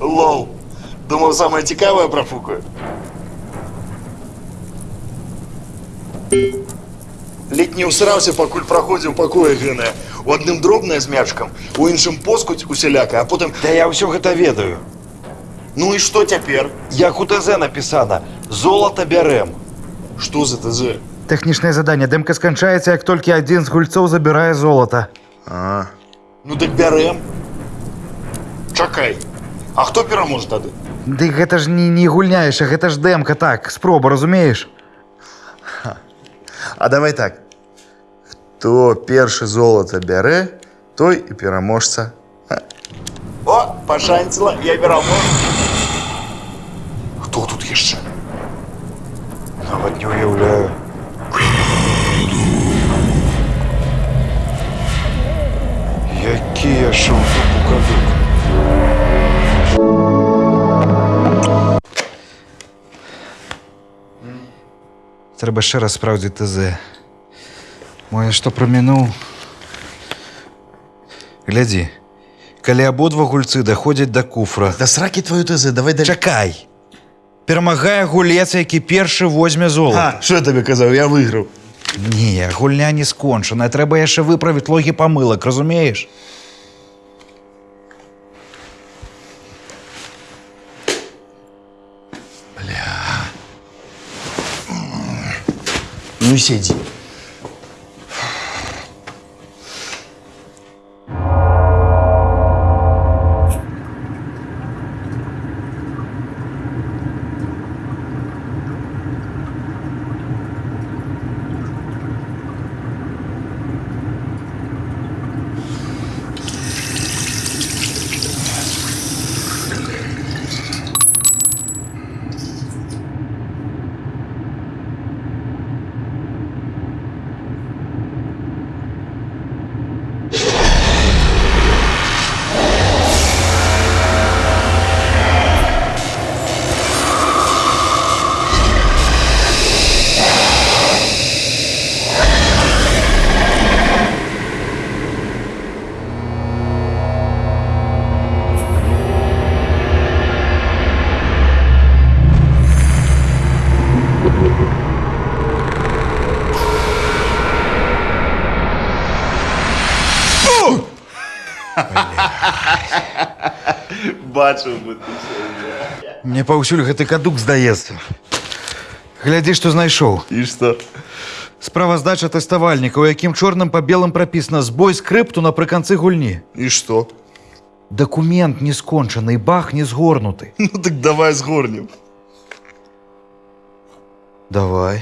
Лол. Думав, саме цікаве профукаю. Ледь не усрався, пакуль проходив пакоє гине. У одним дробне з мячком, у іншим поскуть усіляка, а потім. Да я ўсё гэта ведаю. Ну і що тепер? Як у ТЗ написано, золото бярем. Що за ТЗ? Тэхнічнае задание. Дэмка сканчаецца, як толькі адзін з гульцоў забірае золата. А. Ну так бярем. Чакай. А хто пераможа тады? Ды гэта ж не, не гульня яшчэ, гэта ж дэмка, так, спроба, разумееш? А давай так. Хто першы золото бярэ, той і пераможца. О, пашанціла, я перамог. Хто тут яшчэ? Трэба яшчэ раз спраўдзіць ТЗ. Мо я што прамінуў? Глядзі. Калі абодва гульцы даходзяць да куфра. Да сракі твою ТЗ, давай далей. Чакай. Перамагае гулец, які першы возьме золата. А, що я тобі казав, я виграв. Не, гульня не скончаная. Трэба яшчэ выправіць логі памылак, разумееш? Ну сиди. Бачив би ти це. Мне паўсюль гэты кадук здаецца. Глядзі, што знайшоў. И что? Справаздача тэставальніка, у якім чорным па белым прапісана збой скрыпту напрыканцы гульні. И что? Дакумент не скончаны, і бах не згорнуты. Ну так давай сгорнем. Давай.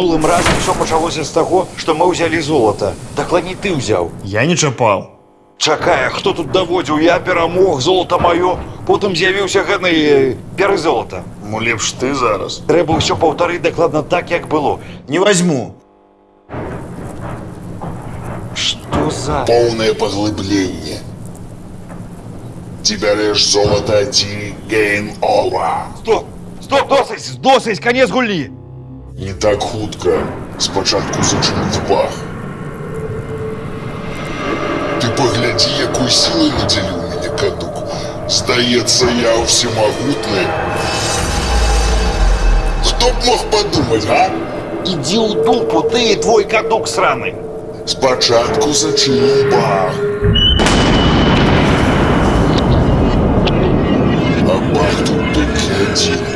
мінулым разам все пачалося з таго, што мы ўзялі золата. Дакладней ты ўзяў. Я не чапал. Чакай, а хто тут даводзіў? Я перамог, золата маё. Потым з'явіўся гэны э, перы золата. Ну лепш ты зараз. Трэба ўсё паўтарыць дакладна так, як было. Не возьму. Што за... Полное поглыбление. Ты берешь золото, ти game over. Стоп! Стоп, досыць, досыць, канец гульні! Не так хутка. Спочатку зачинить бах. Ты погляди, якой силой наделил меня кадук. Здається, я всемогутний. Хто б мог подумать, а? Ідзі ў дупу, ты і твой кадук сраны! Спочатку зачинив бах. А бах тут тільки один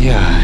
Yeah.